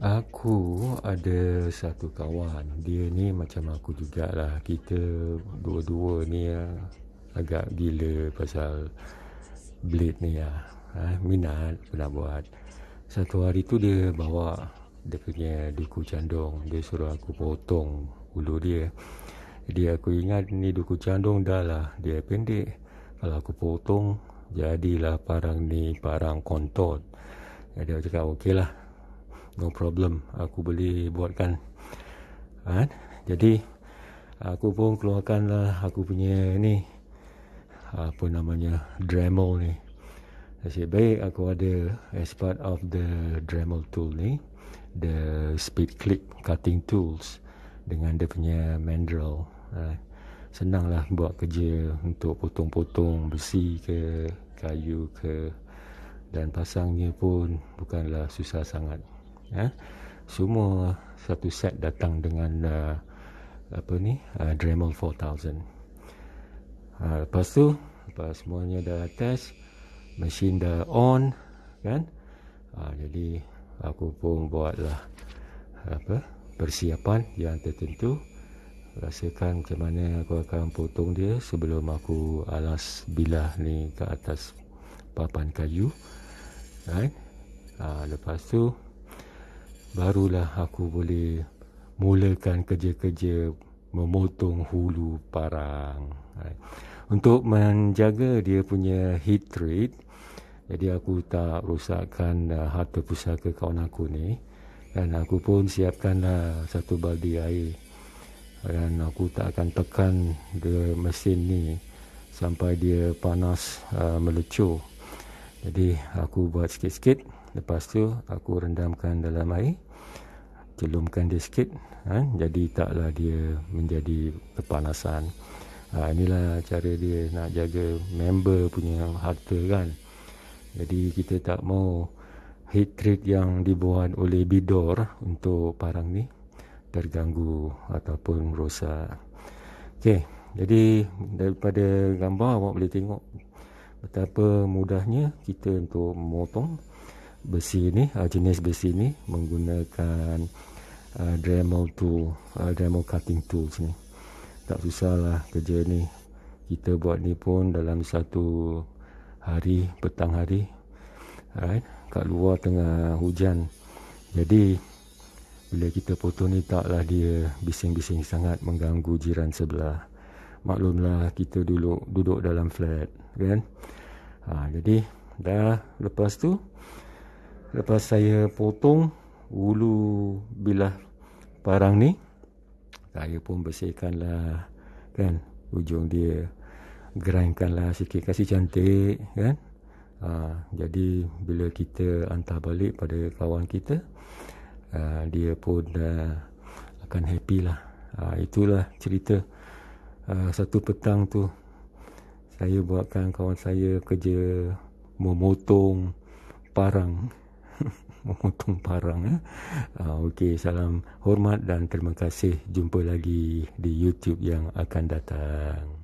Aku ada satu kawan. Dia ni macam aku jugalah. Kita dua-dua ni ya, agak gila pasal blade ni ya. Ha, minat pernah buat. Satu hari tu dia bawa Dia punya duku candung. Dia suruh aku potong ulu dia. Jadi aku ingat ni duku candung dah lah. Dia pendek. Kalau aku potong Jadilah parang ni parang kontot Jadi aku cakap okey lah no problem aku boleh buatkan ha? jadi aku pun keluarkanlah aku punya ni apa namanya Dremel ni Nasib baik aku ada as part of the Dremel tool ni the speed clip cutting tools dengan dia punya mandrel ha? senanglah buat kerja untuk potong-potong besi ke kayu ke dan pasangnya pun bukanlah susah sangat ya. Semua satu set datang dengan uh, apa ni? Uh, Dremel 4000. Uh, lepas tu, lepas semuanya dah test, mesin dah on kan? Uh, jadi aku pun buatlah apa? persiapan yang tertentu rasakan macam mana aku akan potong dia sebelum aku alas bilah ni ke atas papan kayu kan ha, lepas tu barulah aku boleh mulakan kerja-kerja memotong hulu parang. Untuk menjaga dia punya heat rate, jadi aku tak rosakkan uh, harta pusaka kawan aku ni. Dan aku pun siapkanlah satu baldi air. Dan aku tak akan tekan dia mesin ni sampai dia panas uh, melecur. Jadi aku buat sikit-sikit Lepas tu aku rendamkan dalam air Celumkan dia sikit ha? Jadi taklah dia menjadi kepanasan ha, Inilah cara dia nak jaga member punya harta kan Jadi kita tak mau heat treat yang dibuat oleh bidor untuk parang ni Terganggu ataupun rosak Okey, jadi daripada gambar awak boleh tengok Betapa mudahnya kita untuk memotong besi ni uh, jenis besi ni menggunakan uh, Dremel tool uh, Dremel cutting tools ni tak susah lah kerja ni. Kita buat ni pun dalam satu hari petang hari right? kat luar tengah hujan. Jadi bila kita potong ni taklah dia bising-bising sangat mengganggu jiran sebelah. Maklumlah kita duduk duduk dalam flat kan? Ha, jadi dah lepas tu Lepas saya potong ulu bilah parang ni Saya pun bersihkanlah kan? Ujung dia grindkanlah sikit Kasih cantik kan? Ha, Jadi bila kita hantar balik pada kawan kita ha, Dia pun dah akan happy lah. Ha, Itulah cerita ha, Satu petang tu. Saya buatkan kawan saya kerja Memotong parang memotong parang eh. Uh, Okey, salam hormat dan terima kasih. Jumpa lagi di YouTube yang akan datang.